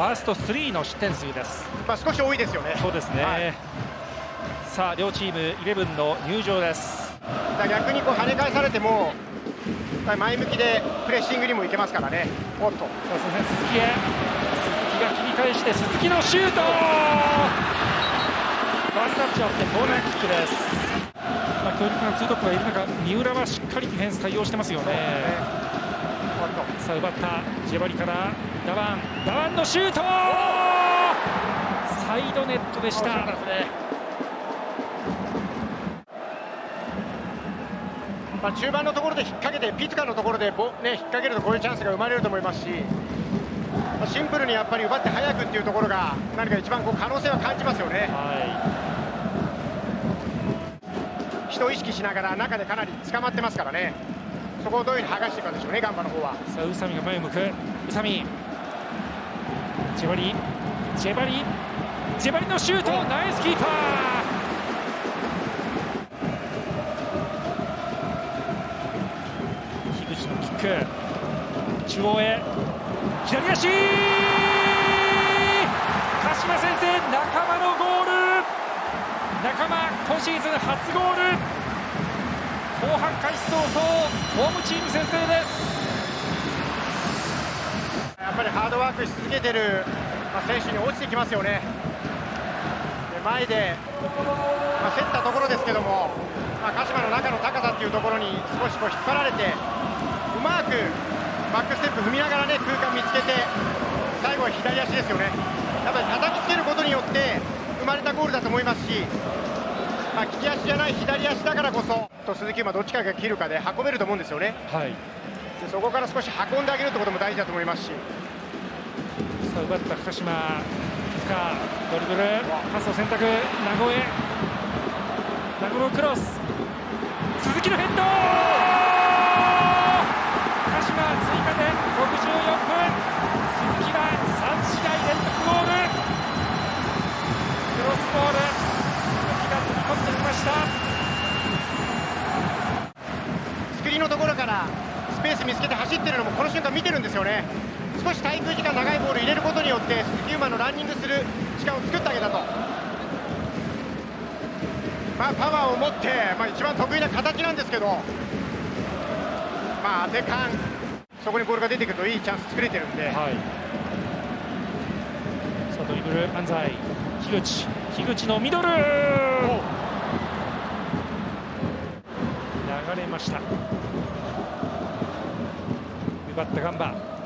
ファースト3の失点数です。まあ少し多いですよね。そうですね、はい、さあ両チーム11の入場です。だ逆にこう跳ね返されても前向きでプレッシングにもいけますからね。おっと。そうですね。鈴木へ。鈴木が切り返して鈴木のシュート!ワンタッチあってコーナーキックです。まあ強力なツートップがいる中三浦はしっかりディフェンス対応してますよね、ね、さあ奪ったジェバリからダワンダワンのシュート。サイドネットでした、まあ、中盤のところで引っ掛けてピツカのところでぼ、ね、引っ掛けるとこういうチャンスが生まれると思いますし、まあ、シンプルにやっぱり奪って早くっていうところが何か一番こう可能性は感じますよね、はい、人を意識しながら中でかなり捕まってますからね。そこをどういうふうに剥がしていくかでしょうねガンバの方は。さあ宇佐美が前を向く。宇佐美ジェバリジェバリジェバリのシュートナイスキーパー。ク。中央へ。左足。鹿島先生仲間のゴール。仲間今シーズン初ゴール。後半開始早々ホームチーム先制ですやっぱりハードワークし続けてる、まあ、選手に落ちてきますよね。で前で、まあ、競ったところですけども、まあ、鹿島の中の高さっていうところに少しこう引っ張られてうまくバックステップ踏みながらね空間見つけて最後は左足ですよね。やっぱり叩きつけることによって生まれたゴールだと思いますし、まあ、利き足じゃない左足だからこそと鈴木馬どっちかが切るかで運べると思うんですよね、はい、でそこから少し運んであげるってことも大事だと思いますしさあ奪った鹿島塚ドリブルパスを選択名古屋名古屋クロス鈴木のヘッド鹿島追加点64分鈴木が3試合連続ゴールクロスボール鈴木が飛び込んできました。スクリーンのところからスペース見つけて走ってるのもこの瞬間見てるんですよね。少し滞空時間長いボール入れることによって鈴木馬のランニングする時間を作ってあげたと。まあパワーを持って、まあ、一番得意な形なんですけどまあ当て感。そこにボールが出てくるといいチャンス作れてるんで、はい、さあドリブル安西。樋口。樋口のミドル。流れました。奪ったガンバ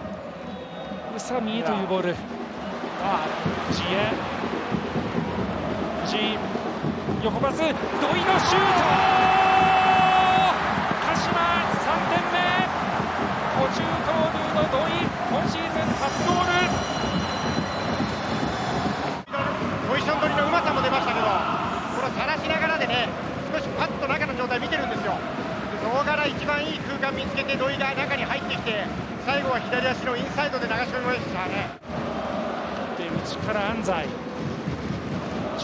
宇佐美というボール藤井へ藤井横パス土井のシュート鹿島3点目途中投入の土井今シーズン初ゴールポジション取りのうまさも出ましたけどこれさらしながらでね少しパッと中の状態見てるんですよ。そこから一番いい空間見つけて土井が中に入ってきて最後は左足のインサイドで流し込みましたね。で内から安西。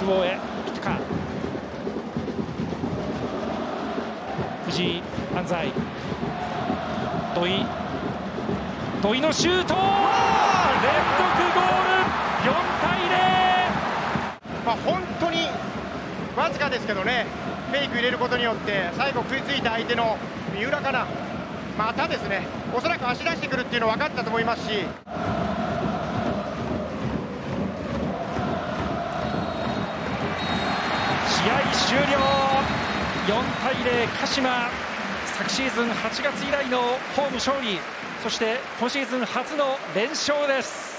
中央へ。ピッカ藤井安西。土井。土井のシュート!連続ゴール !4 対0まあ本当にわずかですけどねフェイク入れることによって最後食いついた相手の三浦かなまたですねおそらく足出してくるっていうの分かったと思いますし。試合終了。4対0鹿島。昨シーズン8月以来のホーム勝利。そして今シーズン初の連勝です。